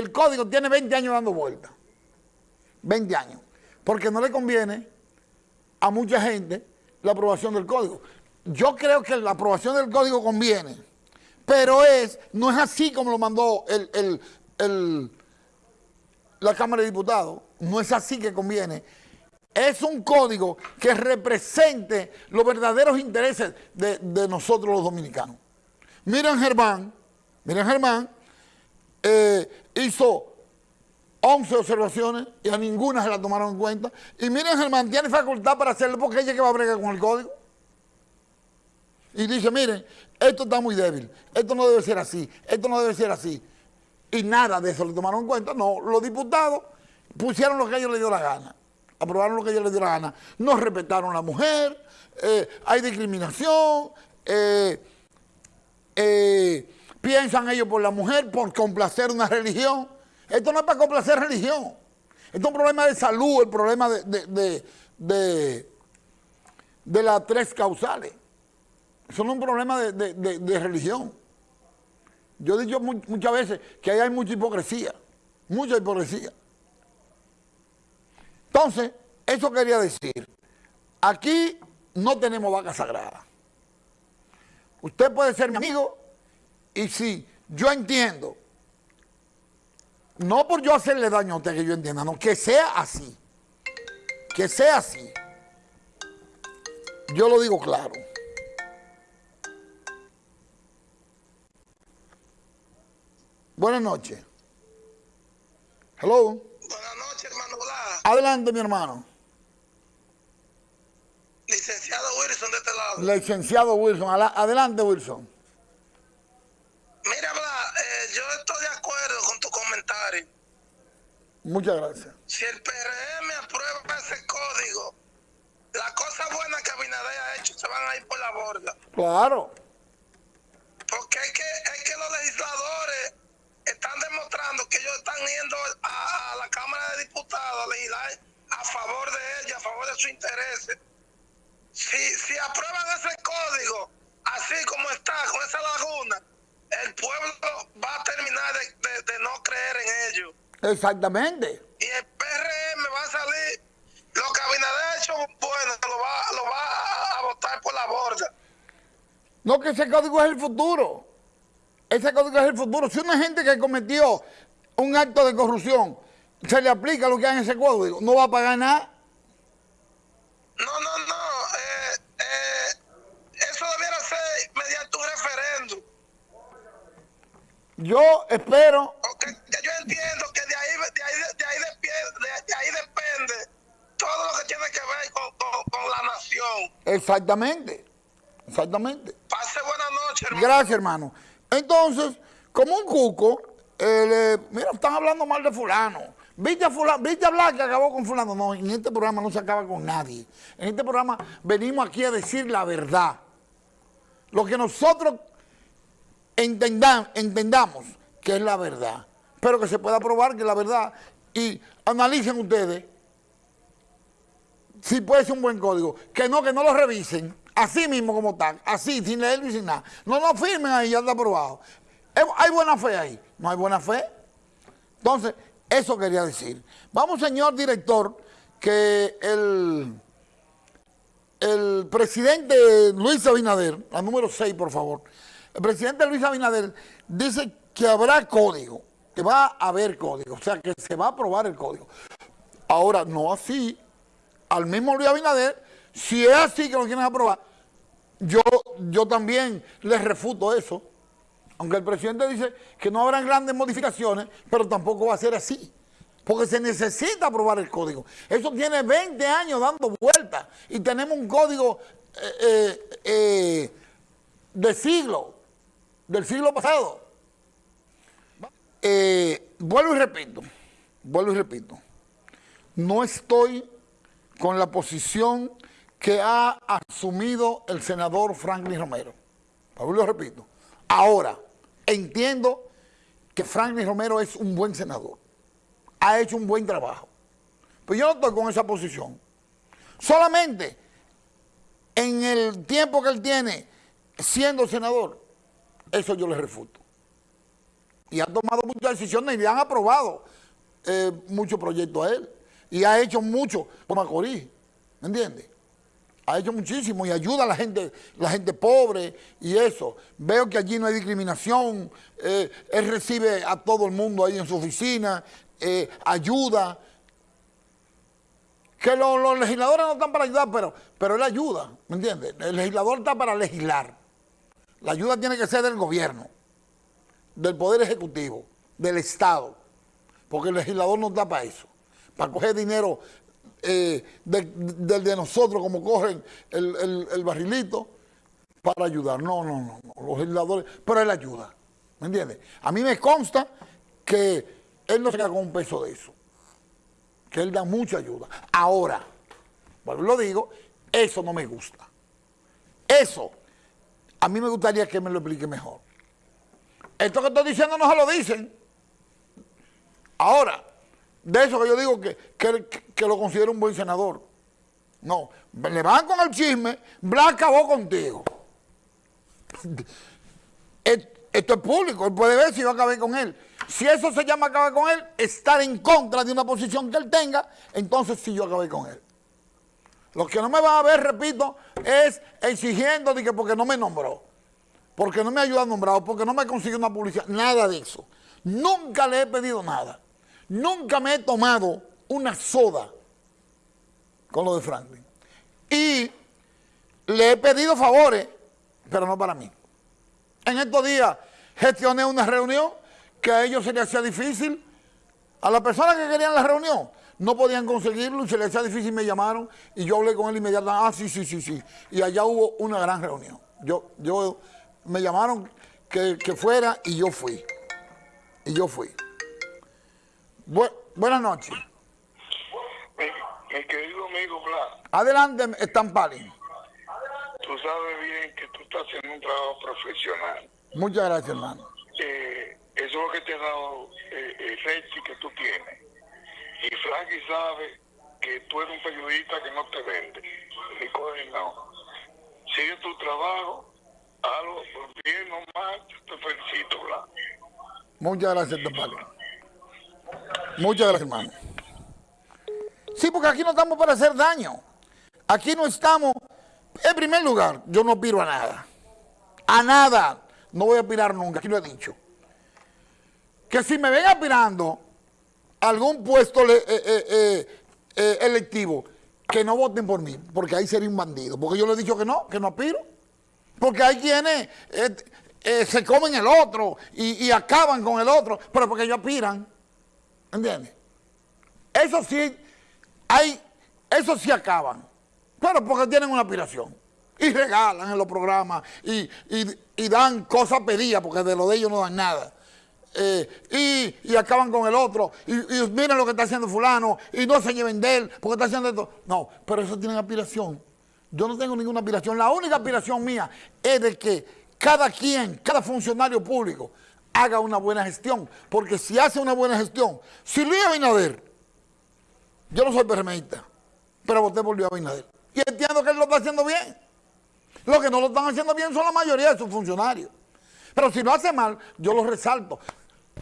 el código tiene 20 años dando vuelta. 20 años. Porque no le conviene a mucha gente la aprobación del código. Yo creo que la aprobación del código conviene, pero es no es así como lo mandó la Cámara de Diputados, no es así que conviene. Es un código que represente los verdaderos intereses de, de nosotros los dominicanos. Miren Germán, miren Germán, eh, hizo 11 observaciones y a ninguna se la tomaron en cuenta. Y miren, Germán tiene facultad para hacerlo porque ella que va a bregar con el código. Y dice, miren, esto está muy débil, esto no debe ser así, esto no debe ser así. Y nada de eso le tomaron en cuenta. No, los diputados pusieron lo que a ellos les dio la gana, aprobaron lo que a ellos les dio la gana. No respetaron a la mujer, eh, hay discriminación, eh, eh piensan ellos por la mujer, por complacer una religión. Esto no es para complacer religión. Esto es un problema de salud, el problema de, de, las tres causales. Eso no es un problema de, religión. Yo he dicho muchas veces que ahí hay mucha hipocresía, mucha hipocresía. Entonces, eso quería decir, aquí no tenemos vaca sagrada. Usted puede ser mi amigo y si yo entiendo, no por yo hacerle daño a usted que yo entienda, no, que sea así. Que sea así. Yo lo digo claro. Buenas noches. Hello. Buenas noches, hermano Blas. Adelante, mi hermano. Licenciado Wilson de este lado. Licenciado Wilson. Adelante, Wilson. Muchas gracias. Si el PRM aprueba ese código, las cosas buenas que Abinader ha hecho se van a ir por la borda. Claro. Porque es que, es que los legisladores están demostrando que ellos están yendo a, la Cámara de Diputados a legislar a favor de ella, a favor de sus intereses. Si, si aprueban ese código, así como está, con esa laguna, el pueblo va a terminar de no creer en ellos. Exactamente. Y el PRM va a salir, lo que Abinader hecho bueno, lo va, lo va a votar por la borda. No, que ese código es el futuro. Ese código es el futuro. Si una gente que cometió un acto de corrupción se le aplica lo que hay en ese código, no va a pagar nada. No, no, no. Eh, eh, eso debiera ser mediante un referéndum. Yo espero... Exactamente, exactamente. Pase buena noche, hermano. Gracias, hermano. Entonces, como un cuco, mira, están hablando mal de fulano. ¿Viste a, fulano, ¿Viste a hablar que acabó con fulano? No, en este programa no se acaba con nadie. En este programa venimos aquí a decir la verdad. Lo que nosotros entendamos que es la verdad. Pero que se pueda probar que es la verdad y analicen ustedes si puede ser un buen código. Que no, que no lo revisen, así mismo como están, así, sin leerlo y sin nada. No lo firmen ahí, ya está aprobado. ¿Hay buena fe ahí? ¿No hay buena fe? Entonces, eso quería decir. Vamos, señor director, que el, el presidente Luis Abinader, la número 6, por favor, el presidente Luis Abinader dice que habrá código que va a haber código, o sea que se va a aprobar el código. Ahora, no así, al mismo Luis Abinader, si es así que lo quieren aprobar, yo, yo también les refuto eso, aunque el presidente dice que no habrán grandes modificaciones, pero tampoco va a ser así. Porque se necesita aprobar el código. Eso tiene 20 años dando vueltas y tenemos un código eh, eh, eh, de siglo, del siglo pasado. Vuelvo y repito, vuelvo y repito, no estoy con la posición que ha asumido el senador Franklin Romero. Y repito. Ahora, entiendo que Franklin Romero es un buen senador. Ha hecho un buen trabajo. Pero yo no estoy con esa posición. Solamente en el tiempo que él tiene siendo senador, eso yo le refuto. y ha tomado muchas decisiones y le han aprobado eh, muchos proyectos a él. Y ha hecho mucho por Macorís, ¿me entiendes? Ha hecho muchísimo y ayuda a la gente, la gente pobre y eso. Veo que allí no hay discriminación, eh, él recibe a todo el mundo ahí en su oficina, eh, ayuda. Que los, legisladores no están para ayudar, pero, pero él ayuda, ¿me entiendes? El legislador está para legislar. La ayuda tiene que ser del gobierno, del Poder Ejecutivo, del Estado, porque el legislador no está para eso, para coger dinero eh, del de, nosotros, como cogen el, barrilito, para ayudar. No, no, no, los legisladores, pero él ayuda, ¿me entiendes? A mí me consta que él no se queda con un peso de eso, que él da mucha ayuda. Ahora, bueno, lo digo, eso no me gusta. Eso a mí me gustaría que me lo explique mejor. Esto que estoy diciendo no se lo dicen. Ahora, de eso que yo digo que, que, lo considero un buen senador. No, le van con el chisme, Blas acabó contigo. Esto es público, él puede ver si yo acabé con él. Si eso se llama acabar con él, estar en contra de una posición que él tenga, entonces sí yo acabé con él. Lo que no me van a ver, repito, es exigiendo de que porque no me nombró, porque no me ayuda a nombrar, porque no me consiguió una publicidad, nada de eso. Nunca le he pedido nada. Nunca me he tomado una soda con lo de Franklin. Y le he pedido favores, pero no para mí. En estos días gestioné una reunión que a ellos se les hacía difícil. A las personas que querían la reunión, no podían conseguirlo y se les hacía difícil, me llamaron y yo hablé con él inmediatamente, ah, sí, sí, sí, sí. Y allá hubo una gran reunión. Yo, yo, me llamaron que, fuera y yo fui. Y yo fui. Buenas noches. Mi, querido amigo Blas. Adelante, Estampali. Tú sabes bien que tú estás haciendo un trabajo profesional. Muchas gracias, hermano. Eh, eso es lo que te ha dado eh, el que tú tienes y Frankie sabe que tú eres un periodista que no te vende, ni coge no. Sigue tu trabajo, hazlo bien o mal, te felicito, Blas. Muchas gracias, Topali. Muchas gracias, hermano. Sí, porque aquí no estamos para hacer daño. Aquí no estamos... En primer lugar, yo no piro a nada. A nada. No voy a aspirar nunca, aquí lo he dicho. Que si me ven aspirando, algún puesto eh, eh, eh, electivo, que no voten por mí, porque ahí sería un bandido. Porque yo le he dicho que no, que no aspiro. Porque hay quienes se comen el otro y, acaban con el otro, pero porque ellos aspiran. ¿Entiendes? Eso sí, hay, eso sí acaban, pero porque tienen una aspiración. Y regalan en los programas y, y dan cosas pedidas, porque de lo de ellos no dan nada. Eh, y, acaban con el otro, y, miren lo que está haciendo fulano, y no se lleven de él, porque está haciendo esto. No, pero eso tiene aspiración. Yo no tengo ninguna aspiración. La única aspiración mía es de que cada quien, cada funcionario público, haga una buena gestión. Porque si hace una buena gestión, si Luis Abinader, yo no soy PRMista, pero voté por Luis Abinader. Y entiendo que él lo está haciendo bien. Lo que no lo están haciendo bien son la mayoría de sus funcionarios. Pero si lo hace mal, yo lo resalto.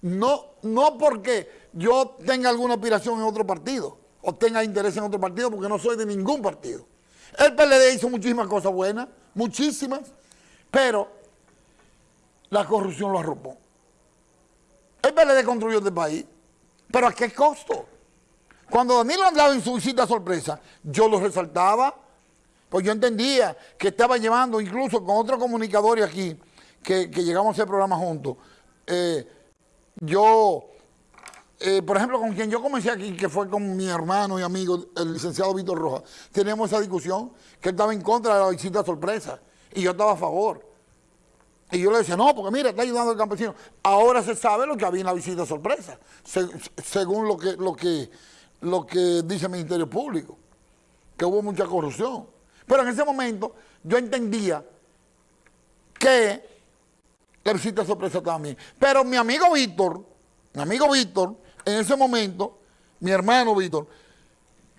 No, no porque yo tenga alguna aspiración en otro partido o tenga interés en otro partido, porque no soy de ningún partido. El PLD hizo muchísimas cosas buenas, muchísimas, pero la corrupción lo arropó. El PLD construyó este país, pero ¿a qué costo? Cuando Danilo andaba en su visita sorpresa, yo lo resaltaba, pues yo entendía que estaba llevando incluso con otro comunicador aquí, que, que llegamos a hacer programa juntos, eh, yo, eh, por ejemplo, con quien yo comencé aquí, que fue con mi hermano y amigo, el licenciado Víctor Rojas, teníamos esa discusión, que él estaba en contra de la visita sorpresa, y yo estaba a favor. Y yo le decía, no, porque mira, está ayudando al campesino. Ahora se sabe lo que había en la visita sorpresa, según lo que, lo, que, lo que dice el Ministerio Público, que hubo mucha corrupción. Pero en ese momento yo entendía que la visita sorpresa también. Pero mi amigo Víctor, mi amigo Víctor, en ese momento, mi hermano Víctor,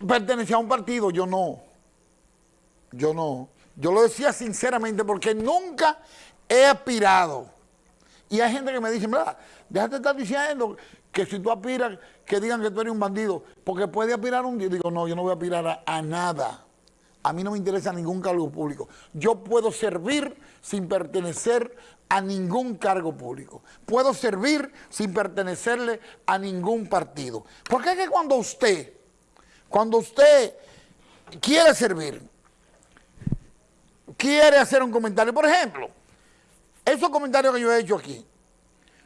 pertenecía a un partido, yo no. Yo no. Yo lo decía sinceramente porque nunca he aspirado Y hay gente que me dice, mira, déjate estar diciendo que si tú aspiras, que digan que tú eres un bandido, porque puede aspirar un día. Digo, no, yo no voy a aspirar a, a nada. A mí no me interesa ningún cargo público. Yo puedo servir sin pertenecer a ningún cargo público. Puedo servir sin pertenecerle a ningún partido. Porque es que cuando usted, cuando usted quiere servir, quiere hacer un comentario, por ejemplo, esos comentarios que yo he hecho aquí,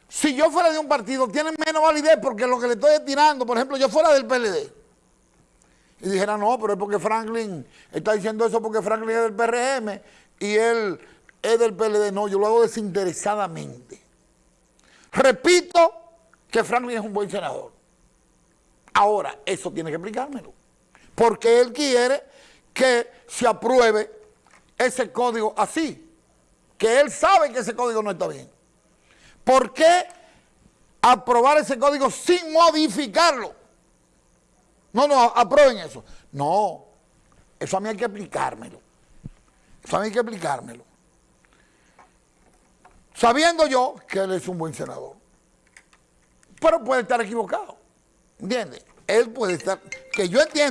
si yo fuera de un partido, tienen menos validez porque lo que le estoy tirando, por ejemplo, yo fuera del PLD, y dijera, no, pero es porque Franklin está diciendo eso porque Franklin es del PRM y él es del PLD. No, yo lo hago desinteresadamente. Repito que Franklin es un buen senador. Ahora, eso tiene que explicármelo. Porque él quiere que se apruebe ese código así. Que él sabe que ese código no está bien. ¿Por qué aprobar ese código sin modificarlo? No, no, aprueben eso. No, eso a mí hay que aplicármelo. Eso a mí hay que aplicármelo. Sabiendo yo que él es un buen senador. Pero puede estar equivocado. ¿Entiendes? Él puede estar... Que yo entiendo.